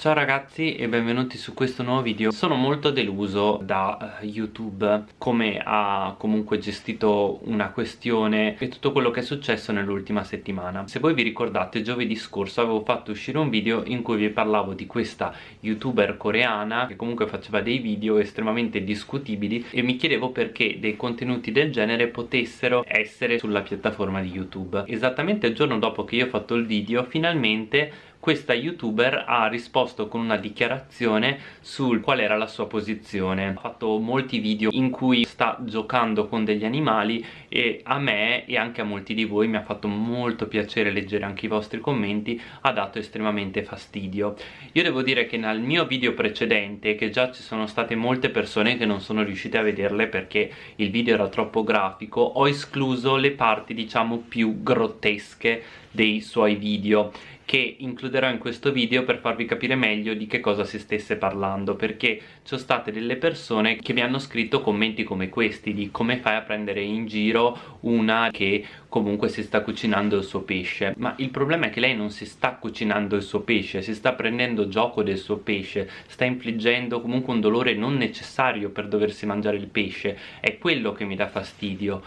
Ciao ragazzi e benvenuti su questo nuovo video. Sono molto deluso da uh, YouTube Come ha comunque gestito una questione E tutto quello che è successo nell'ultima settimana. Se voi vi ricordate giovedì scorso avevo fatto uscire un video In cui vi parlavo di questa youtuber coreana Che comunque faceva dei video estremamente discutibili E mi chiedevo perché dei contenuti del genere potessero essere sulla piattaforma di YouTube. Esattamente il giorno dopo che io ho fatto il video Finalmente questa youtuber ha risposto con una dichiarazione sul qual era la sua posizione. Ha fatto molti video in cui sta giocando con degli animali e a me e anche a molti di voi mi ha fatto molto piacere leggere anche i vostri commenti ha dato estremamente fastidio. Io devo dire che nel mio video precedente che già ci sono state molte persone che non sono riuscite a vederle perché il video era troppo grafico ho escluso le parti diciamo più grottesche dei suoi video che includerò in questo video per farvi capire meglio di che cosa si stesse parlando perché ci sono state delle persone che mi hanno scritto commenti come questi di come fai a prendere in giro una che comunque si sta cucinando il suo pesce. Ma il problema è che lei non si sta cucinando il suo pesce si sta prendendo gioco del suo pesce sta infliggendo comunque un dolore non necessario per doversi mangiare il pesce. È quello che mi dà fastidio.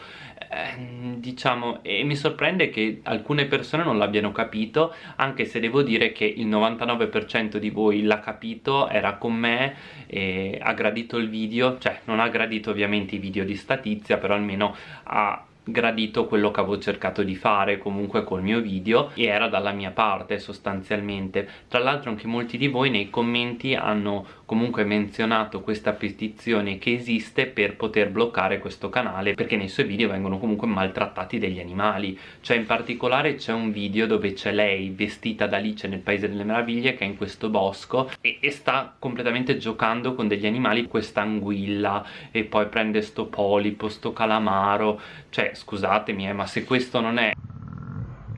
Eh, diciamo e mi sorprende che alcune persone non l'abbiano capito anche se devo dire che il 99% di voi l'ha capito era con me e ha gradito il video. Cioè non ha gradito ovviamente i video di statizia però almeno ha gradito quello che avevo cercato di fare comunque col mio video e era dalla mia parte sostanzialmente. Tra l'altro anche molti di voi nei commenti hanno comunque menzionato questa petizione che esiste per poter bloccare questo canale perché nei suoi video vengono comunque maltrattati degli animali. Cioè in particolare c'è un video dove c'è lei vestita da Alice nel Paese delle Meraviglie che è in questo bosco e, e sta completamente giocando con degli animali questa anguilla e poi prende sto polipo, sto calamaro. Cioè scusatemi eh, ma se questo non è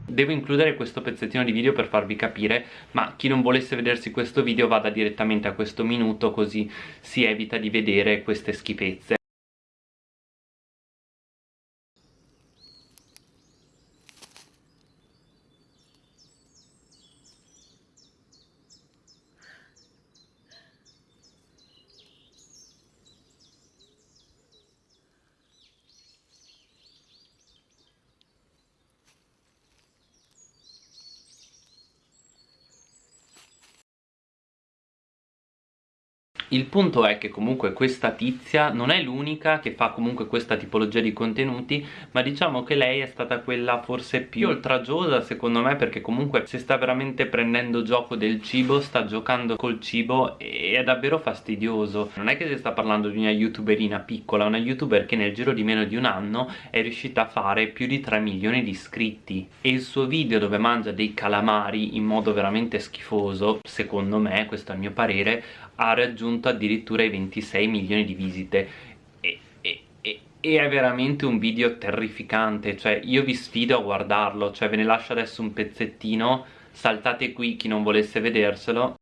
devo includere questo pezzettino di video per farvi capire ma chi non volesse vedersi questo video vada direttamente a questo minuto così si evita di vedere queste schifezze il punto è che comunque questa tizia non è l'unica che fa comunque questa tipologia di contenuti ma diciamo che lei è stata quella forse più oltraggiosa secondo me perché comunque si sta veramente prendendo gioco del cibo sta giocando col cibo e è davvero fastidioso. Non è che si sta parlando di una youtuberina piccola una youtuber che nel giro di meno di un anno è riuscita a fare più di 3 milioni di iscritti. E il suo video dove mangia dei calamari in modo veramente schifoso secondo me, questo è il mio parere ha raggiunto addirittura i 26 milioni di visite. E, e, e, e, è veramente un video terrificante cioè io vi sfido a guardarlo cioè ve ne lascio adesso un pezzettino saltate qui chi non volesse vederselo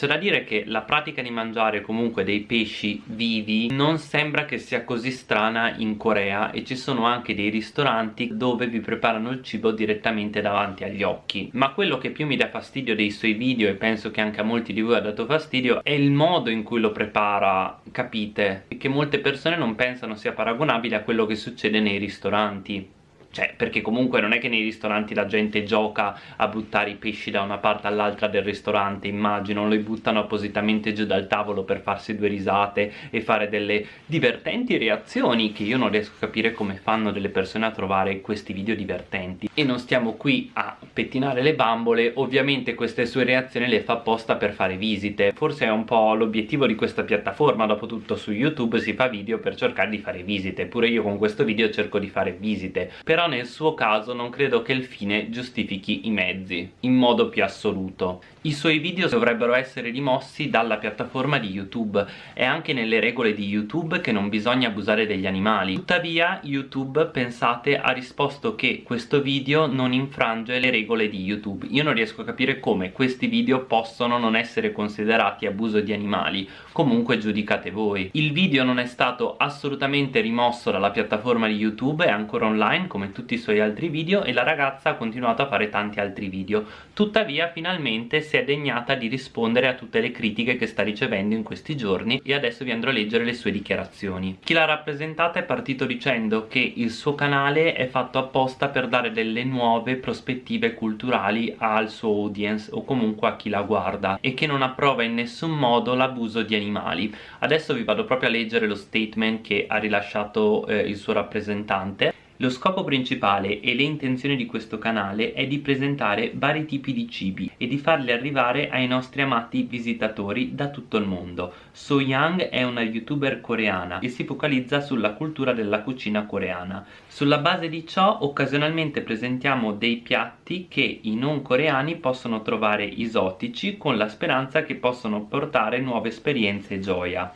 C'è da dire che la pratica di mangiare comunque dei pesci vivi non sembra che sia così strana in Corea e ci sono anche dei ristoranti dove vi preparano il cibo direttamente davanti agli occhi ma quello che più mi dà fastidio dei suoi video e penso che anche a molti di voi ha dato fastidio è il modo in cui lo prepara, capite? Che molte persone non pensano sia paragonabile a quello che succede nei ristoranti cioè perché comunque non è che nei ristoranti la gente gioca a buttare i pesci da una parte all'altra del ristorante immagino, li buttano appositamente giù dal tavolo per farsi due risate e fare delle divertenti reazioni che io non riesco a capire come fanno delle persone a trovare questi video divertenti. E non stiamo qui a pettinare le bambole ovviamente queste sue reazioni le fa apposta per fare visite. Forse è un po' l'obiettivo di questa piattaforma dopo tutto su youtube si fa video per cercare di fare visite. Pure io con questo video cerco di fare visite. Per però nel suo caso non credo che il fine giustifichi i mezzi in modo più assoluto. I suoi video dovrebbero essere rimossi dalla piattaforma di YouTube è anche nelle regole di YouTube che non bisogna abusare degli animali. Tuttavia YouTube pensate ha risposto che questo video non infrange le regole di YouTube. Io non riesco a capire come questi video possono non essere considerati abuso di animali. Comunque giudicate voi. Il video non è stato assolutamente rimosso dalla piattaforma di YouTube è ancora online come tutti i suoi altri video e la ragazza ha continuato a fare tanti altri video tuttavia finalmente si è degnata di rispondere a tutte le critiche che sta ricevendo in questi giorni e adesso vi andrò a leggere le sue dichiarazioni. Chi l'ha rappresentata è partito dicendo che il suo canale è fatto apposta per dare delle nuove prospettive culturali al suo audience o comunque a chi la guarda e che non approva in nessun modo l'abuso di animali. Adesso vi vado proprio a leggere lo statement che ha rilasciato eh, il suo rappresentante lo scopo principale e le intenzioni di questo canale è di presentare vari tipi di cibi e di farli arrivare ai nostri amati visitatori da tutto il mondo. So Young è una youtuber coreana e si focalizza sulla cultura della cucina coreana. Sulla base di ciò occasionalmente presentiamo dei piatti che i non coreani possono trovare esotici con la speranza che possano portare nuove esperienze e gioia.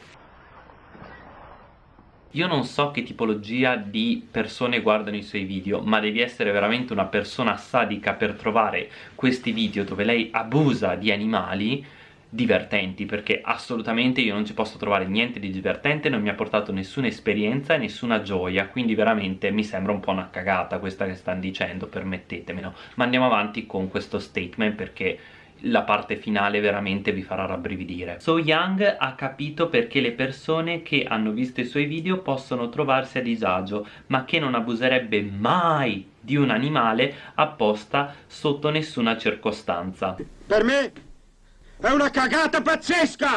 Io non so che tipologia di persone guardano i suoi video, ma devi essere veramente una persona sadica per trovare questi video dove lei abusa di animali divertenti perché assolutamente io non ci posso trovare niente di divertente non mi ha portato nessuna esperienza e nessuna gioia quindi veramente mi sembra un po' una cagata questa che stanno dicendo permettetemelo. Ma andiamo avanti con questo statement perché la parte finale veramente vi farà rabbrividire. So Young ha capito perché le persone che hanno visto i suoi video possono trovarsi a disagio ma che non abuserebbe mai di un animale apposta sotto nessuna circostanza. Per me è una cagata pazzesca!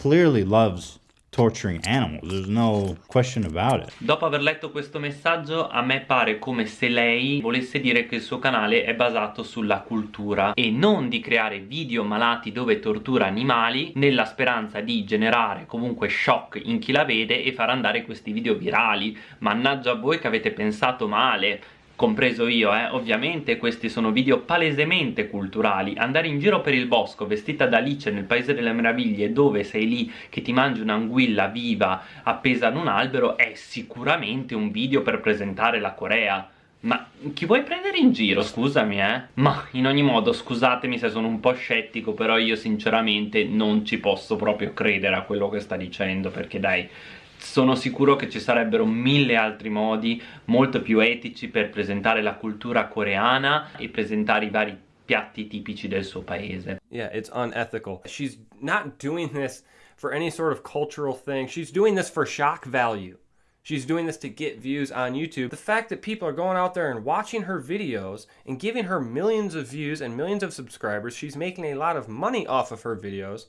Clearly loves torturing animals. There's no question about it. Dopo aver letto questo messaggio, a me pare come se lei volesse dire che il suo canale è basato sulla cultura e non di creare video malati dove tortura animali nella speranza di generare comunque shock in chi la vede e far andare questi video virali. Mannaggia a voi che avete pensato male compreso io, eh, ovviamente questi sono video palesemente culturali. Andare in giro per il bosco vestita da Alice nel paese delle meraviglie dove sei lì che ti mangi un'anguilla viva appesa ad un albero è sicuramente un video per presentare la Corea. Ma chi vuoi prendere in giro, scusami eh? Ma in ogni modo scusatemi se sono un po' scettico Però io sinceramente non ci posso proprio credere a quello che sta dicendo Perché dai, sono sicuro che ci sarebbero mille altri modi molto più etici per presentare la cultura coreana e presentare i vari piatti tipici del suo paese. Yeah, it's unethical. She's not doing this for any sort of cultural thing. She's doing this for shock value. She's doing this to get views on YouTube. The fact that people are going out there and watching her videos and giving her millions of views and millions of subscribers, she's making a lot of money off of her videos.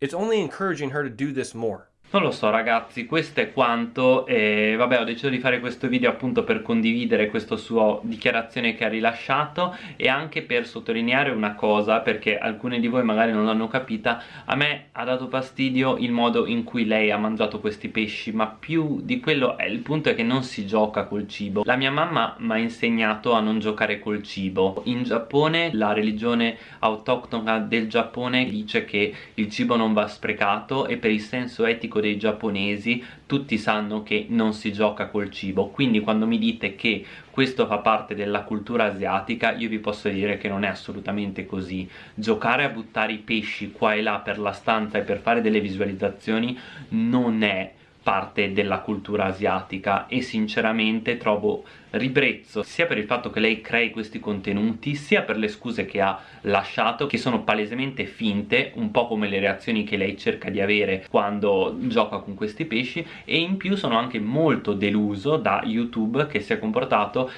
It's only encouraging her to do this more. Non lo so ragazzi, questo è quanto e vabbè ho deciso di fare questo video appunto per condividere questa sua dichiarazione che ha rilasciato e anche per sottolineare una cosa perché alcuni di voi magari non l'hanno capita. A me ha dato fastidio il modo in cui lei ha mangiato questi pesci ma più di quello è. Il punto è che non si gioca col cibo. La mia mamma mi ha insegnato a non giocare col cibo. In Giappone la religione autoctona del Giappone dice che il cibo non va sprecato e per il senso etico dei giapponesi tutti sanno che non si gioca col cibo. Quindi quando mi dite che questo fa parte della cultura asiatica io vi posso dire che non è assolutamente così. Giocare a buttare i pesci qua e là per la stanza e per fare delle visualizzazioni non è parte della cultura asiatica e sinceramente trovo ribrezzo sia per il fatto che lei crei questi contenuti sia per le scuse che ha lasciato che sono palesemente finte un po' come le reazioni che lei cerca di avere quando gioca con questi pesci e in più sono anche molto deluso da YouTube che si è comportato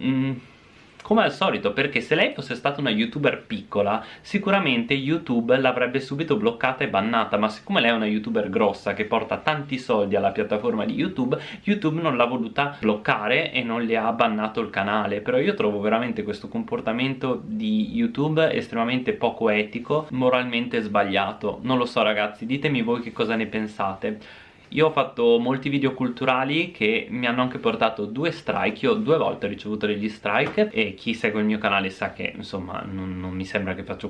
mm, come al solito perché se lei fosse stata una youtuber piccola sicuramente youtube l'avrebbe subito bloccata e bannata ma siccome lei è una youtuber grossa che porta tanti soldi alla piattaforma di youtube youtube non l'ha voluta bloccare e non le ha bannato il canale. Però io trovo veramente questo comportamento di youtube estremamente poco etico moralmente sbagliato. Non lo so ragazzi ditemi voi che cosa ne pensate io ho fatto molti video culturali che mi hanno anche portato due strike. Io due volte ho ricevuto degli strike e chi segue il mio canale sa che insomma non, non mi sembra che faccio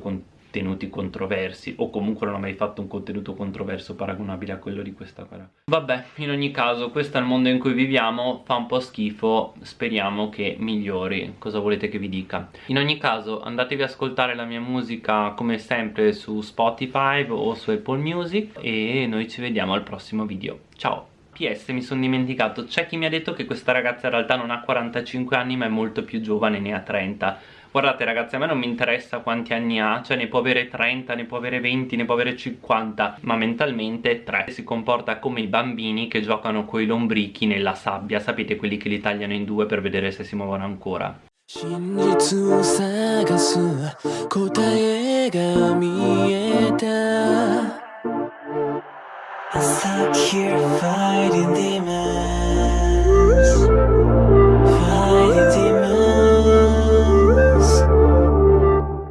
contenuti controversi o comunque non ho mai fatto un contenuto controverso paragonabile a quello di questa qua vabbè in ogni caso questo è il mondo in cui viviamo fa un po' schifo speriamo che migliori. Cosa volete che vi dica? In ogni caso andatevi ad ascoltare la mia musica come sempre su Spotify o su Apple Music e noi ci vediamo al prossimo video. Ciao! PS mi sono dimenticato c'è chi mi ha detto che questa ragazza in realtà non ha 45 anni ma è molto più giovane ne ha 30 guardate ragazzi a me non mi interessa quanti anni ha cioè ne può avere 30 ne può avere 20 ne può avere 50 ma mentalmente 3 si comporta come i bambini che giocano coi lombrichi nella sabbia sapete quelli che li tagliano in due per vedere se si muovono ancora 真実を探す答えが見えた I stuck here fighting demons Fighting demons